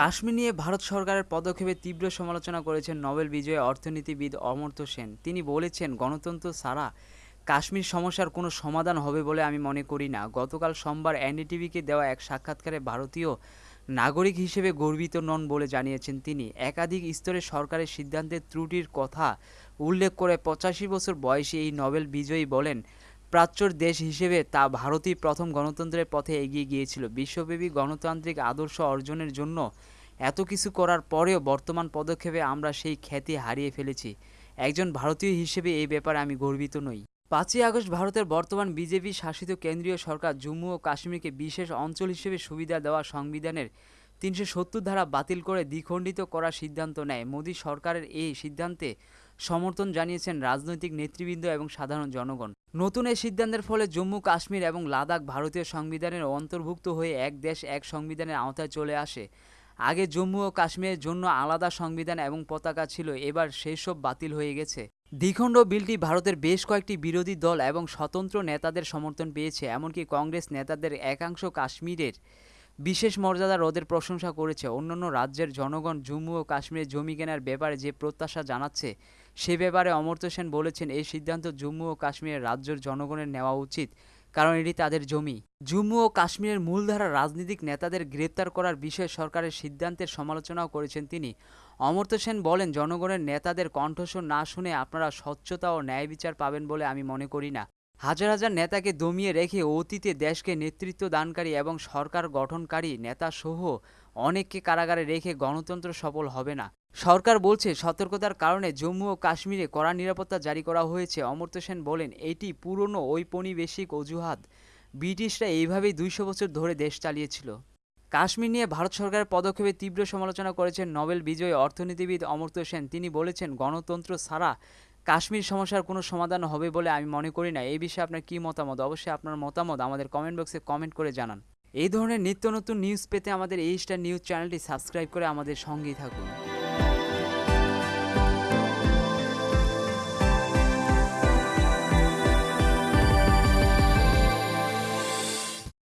কাশ্মীর নিয়ে ভারত সরকারের পদক্ষেপে তীব্র সমালোচনা করেছেন নোবেল বিজয়ী অর্থনীতিবিদ অমর্ত্য সেন। তিনি বলেছেন, গণতন্ত্র ছাড়া কাশ্মীর সমস্যার কোনো সমাধান হবে বলে আমি মনে করি না। গতকাল সোমবার এনডিটিভিকে দেওয়া এক সাক্ষাৎকারে ভারতীয় নাগরিক হিসেবে গর্বিত নন বলে জানিয়েছেন তিনি। একাধিক স্তরে সরকারের সিদ্ধান্তের ত্রুটির কথা উল্লেখ করে পঁচাশি বছর বয়সী এই নোবেল বিজয়ী বলেন প্রাচ্যর দেশ হিসেবে তা ভারতই প্রথম গণতন্ত্রের পথে এগিয়ে গিয়েছিল। বিশ্বব্যাপী গণতান্ত্রিক আদর্শ অর্জনের জন্য এত কিছু করার পরেও বর্তমান পদক্ষেপে আমরা সেই খ্যাতি হারিয়ে ফেলেছি। একজন ভারতীয় হিসেবে এই ব্যাপারে আমি গর্বিত নই। পাঁচই আগস্ট ভারতের বর্তমান বিজেপি শাসিত কেন্দ্রীয় সরকার জম্মু ও কাশ্মীরকে বিশেষ অঞ্চল হিসেবে সুবিধা দেওয়া সংবিধানের তিনশো সত্তর ধারা বাতিল করে দ্বিখণ্ডিত করার সিদ্ধান্ত নেয়। মোদী সরকারের এই সিদ্ধান্তে সমর্থন জানিয়েছেন রাজনৈতিক নেতৃবৃন্দ এবং সাধারণ জনগণ। নতুন এই সিদ্ধান্তের ফলে জম্মু, কাশ্মীর এবং লাদাখ ভারতীয় সংবিধানের অন্তর্ভুক্ত হয়ে এক দেশ এক সংবিধানের আওতায় চলে আসে। আগে জম্মু ও কাশ্মীরের জন্য আলাদা সংবিধান এবং পতাকা ছিল, এবার সেই সব বাতিল হয়ে গেছে। দ্বিখণ্ড বিলটি ভারতের বেশ কয়েকটি বিরোধী দল এবং স্বতন্ত্র নেতাদের সমর্থন পেয়েছে, এমনকি কংগ্রেস নেতাদের একাংশ কাশ্মীরের বিশেষ মর্যাদা রোদের প্রশংসা করেছে অন্যান্য রাজ্যের জনগণ। জম্মু ও কাশ্মীরে জমি কেনার ব্যাপারে যে প্রত্যাশা জানাচ্ছে, সে ব্যাপারে অমর্ত্য সেন বলেছেন, এই সিদ্ধান্ত জম্মু ও কাশ্মীরের রাজ্যের জনগণের নেওয়া উচিত, কারণ এটি তাদের জমি। জম্মু ও কাশ্মীরের মূলধারা রাজনৈতিক নেতাদের গ্রেপ্তার করার বিষয়ে সরকারের সিদ্ধান্তের সমালোচনাও করেছেন তিনি। অমর্ত্য সেন বলেন, জনগণের নেতাদের কণ্ঠস্বর না শুনে আপনারা স্বচ্ছতা ও ন্যায় বিচার পাবেন বলে আমি মনে করি না। হাজার হাজার নেতাকে দমিয়ে রেখে অতীতে দেশকে নেতৃত্ব দানকারী এবং সরকার গঠনকারী নেতাসহ অনেককে কারাগারে রেখে গণতন্ত্র সফল হবে না। সরকার বলছে, সতর্কতার কারণে জম্মু ও কাশ্মীরে কড়া নিরাপত্তা জারি করা হয়েছে, অমর্ত্য সেন বলেন, এটি পুরনো ঔপনিবেশিক অজুহাত। ব্রিটিশরা এইভাবেই দুইশো বছর ধরে দেশ চালিয়েছিল। কাশ্মীর নিয়ে ভারত সরকারের পদক্ষেপে তীব্র সমালোচনা করেছেন নোবেল বিজয়ী অর্থনীতিবিদ অমর্ত্য সেন। তিনি বলেছেন, গণতন্ত্র ছাড়া কাশ্মীর সমস্যার কোনো সমাধান হবে বলে আমি মনে করি না। এই বিষয়ে আপনার কী মতামত? অবশ্যই আপনার মতামত আমাদের কমেন্ট বক্সে কমেন্ট করে জানান। এই ধরনের নিত্য নতুন নিউজ পেতে আমাদের এই স্টার নিউজ চ্যানেলটি সাবস্ক্রাইব করে আমাদের সঙ্গেই থাকুন।